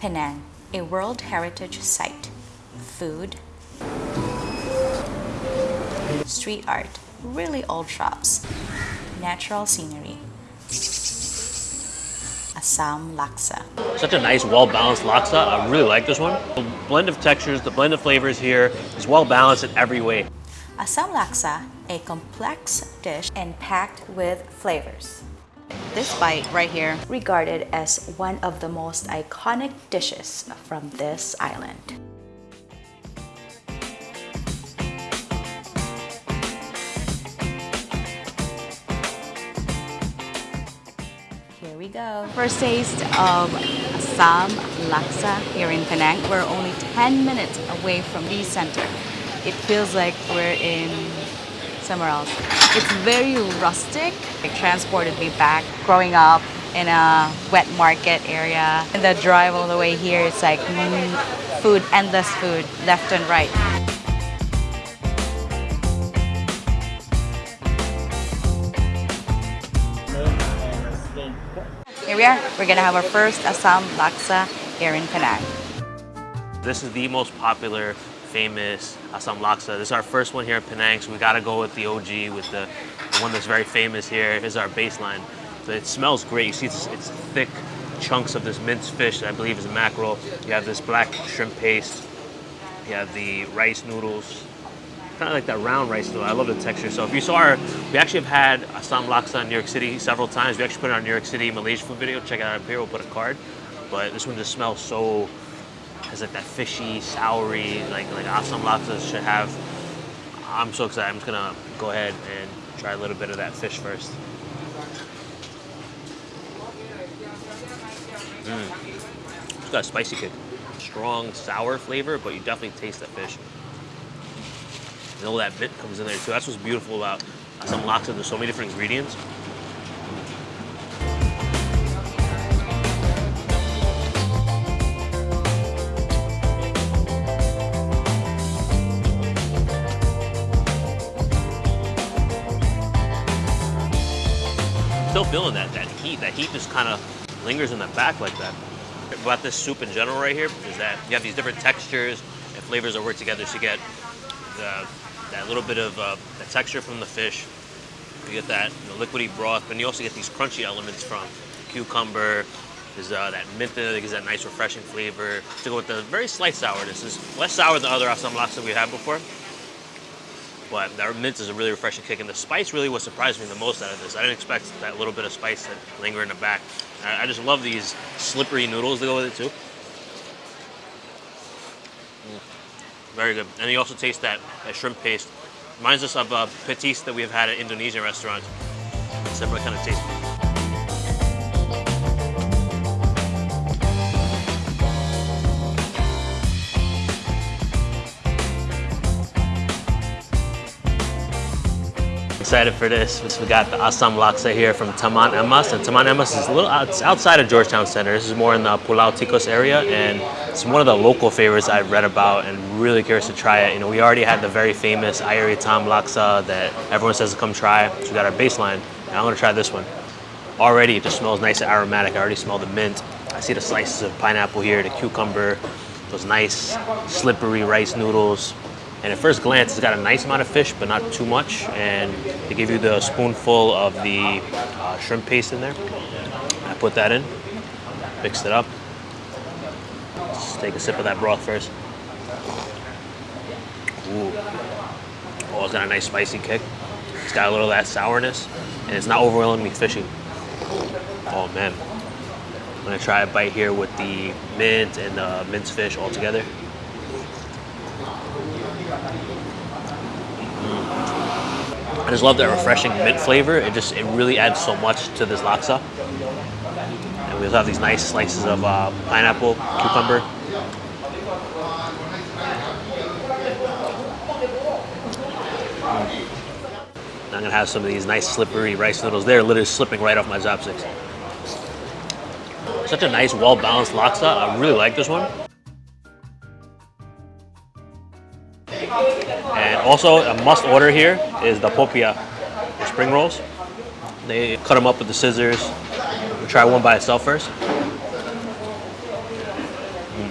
Penang, a World Heritage Site. Food, street art, really old shops, natural scenery, Assam Laksa. Such a nice, well-balanced laksa. I really like this one. The blend of textures, the blend of flavors here is well-balanced in every way. Assam Laksa, a complex dish and packed with flavors. This bite right here, regarded as one of the most iconic dishes from this island. Here we go. First taste of Assam Laksa here in Penang. We're only 10 minutes away from the center. It feels like we're in somewhere else. It's very rustic. It transported me back growing up in a wet market area. And the drive all the way here, it's like mm, food, endless food, left and right. Here we are. We're gonna have our first Assam Laksa here in Penang. This is the most popular, famous Assam Laksa. This is our first one here in Penang, so we gotta go with the OG, with the, the one that's very famous here. Here's our baseline. So it smells great. You see it's, it's thick chunks of this minced fish that I believe is mackerel. You have this black shrimp paste. You have the rice noodles. Kind of like that round rice noodle. I love the texture. So if you saw our, we actually have had Assam Laksa in New York City several times. We actually put it on New York City Malaysia food video. Check it out up here. We'll put a card. But this one just smells so has like that fishy, soury, like like Assam laksa should have. I'm so excited. I'm just gonna go ahead and try a little bit of that fish first. Mm. It's got a spicy kick, strong sour flavor, but you definitely taste that fish. You know that bit comes in there too. That's what's beautiful about Assam laksa. There's so many different ingredients. Feeling that that heat. That heat just kind of lingers in the back like that. About this soup in general right here is that you have these different textures and flavors that work together. So you get the, that little bit of uh, the texture from the fish. You get that you know, liquidy broth, but you also get these crunchy elements from cucumber. There's uh, that mint that gives that nice refreshing flavor. To go with the very slight sourness. is less sour than other assam laksa we had before but that mint is a really refreshing kick. And the spice really what surprised me the most out of this. I didn't expect that little bit of spice to linger in the back. I, just love these slippery noodles that go with it too. Mm. Very good. And you also taste that, that shrimp paste. Reminds us of uh, patis that we have had at Indonesian restaurants. Similar kind of taste. Excited for this. We got the Assam Laksa here from Taman Emas, and Taman Emas is a little out, outside of Georgetown Center. This is more in the Pulau Tikus area, and it's one of the local favorites I've read about and really curious to try it. You know, we already had the very famous Air Hitam Laksa that everyone says to come try. So we got our baseline, and I'm gonna try this one. Already, it just smells nice and aromatic. I already smell the mint. I see the slices of pineapple here, the cucumber, those nice slippery rice noodles, and at first glance, it's got a nice amount of fish, but not too much. And they give you the spoonful of the uh, shrimp paste in there. I put that in, mixed it up. Let's take a sip of that broth first. Ooh. Oh, it's got a nice spicy kick. It's got a little of that sourness, and it's not overwhelming overwhelmingly fishy. Oh man. I'm gonna try a bite here with the mint and the minced fish all together. I just love that refreshing mint flavor. It just it really adds so much to this laksa. And we also have these nice slices of uh, pineapple, cucumber. I'm gonna have some of these nice slippery rice noodles. They're literally slipping right off my chopsticks. Such a nice, well-balanced laksa. I really like this one. And also a must order here is the popia, the spring rolls. They cut them up with the scissors. We'll try one by itself first. Mm.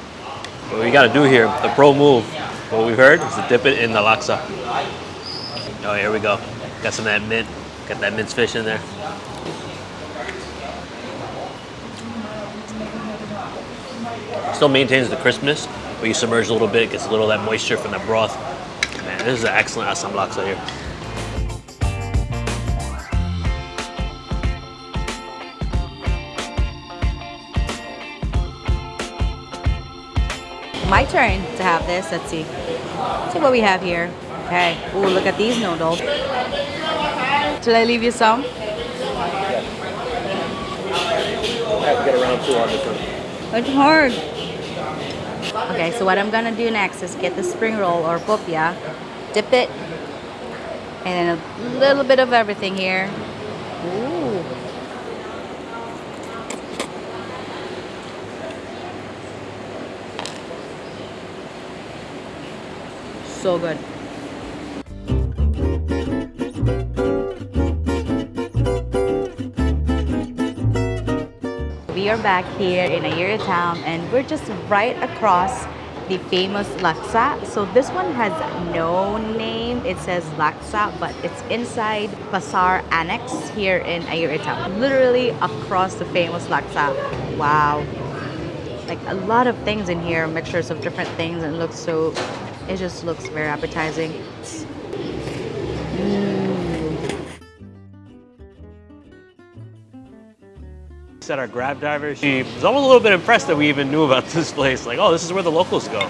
What we gotta do here, the pro move, what we heard is to dip it in the laksa. Oh, here we go. Got some of that mint. Got that minced fish in there. Still maintains the crispness, but you submerge a little bit, gets a little of that moisture from the broth. Man, this is an excellent asam laksa here. My turn to have this. Let's see. Let's see what we have here. Okay. Ooh, look at these noodles. Should I leave you some? I have to get around to on this one. It's hard. Okay, so what I'm gonna do next is get the spring roll or popia, dip it, and then a little bit of everything here. Ooh. So good. Are back here in Air Hitam and we're just right across the famous laksa. So this one has no name. It says laksa, but it's inside Pasar Annex here in Air Hitam. Literally across the famous laksa. Wow. Like a lot of things in here, mixtures of different things and it looks so, it just looks very appetizing. Mm. Said our grab driver, she was almost a little bit impressed that we even knew about this place. Like, oh, this is where the locals go.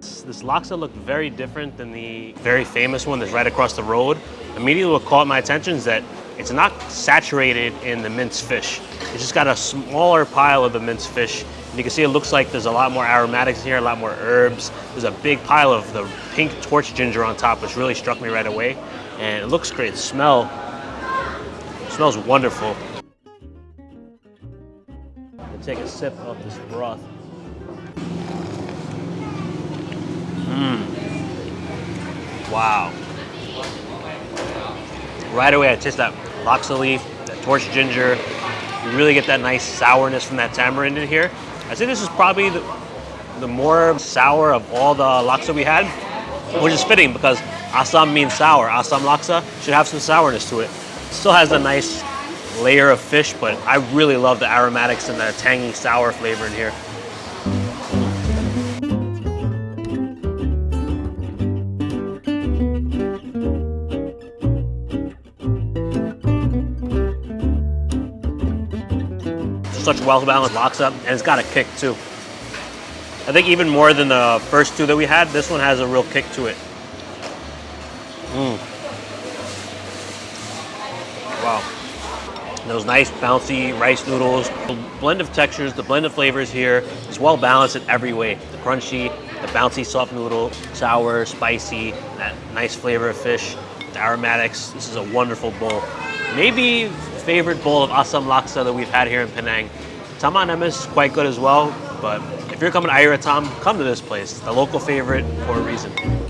This this laksa looked very different than the very famous one that's right across the road. Immediately what caught my attention is that it's not saturated in the minced fish. It's just got a smaller pile of the minced fish. And you can see it looks like there's a lot more aromatics here, a lot more herbs. There's a big pile of the pink torch ginger on top, which really struck me right away. And it looks great. The smell, smells wonderful. Take a sip of this broth. Mmm. Wow. Right away, I taste that laksa leaf, that torch ginger. You really get that nice sourness from that tamarind in here. I say this is probably the, the more sour of all the laksa we had, which is fitting because Assam means sour. Assam laksa should have some sourness to it. Still has a nice layer of fish, but I really love the aromatics and the tangy sour flavor in here. Such well-balanced laksa, and it's got a kick too. I think even more than the first two that we had, this one has a real kick to it. Mm. Those nice bouncy rice noodles. The blend of textures, the blend of flavors here is well balanced in every way. The crunchy, the bouncy soft noodle, sour, spicy, that nice flavor of fish, the aromatics. This is a wonderful bowl. Maybe favorite bowl of Assam laksa that we've had here in Penang. Taman Emas is quite good as well, but if you're coming to Ayera come to this place. The local favorite for a reason.